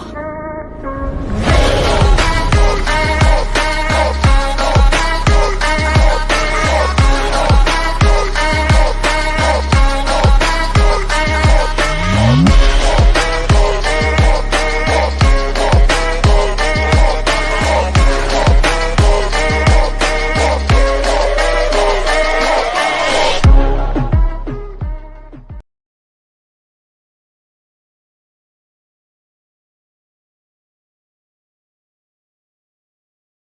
Oh.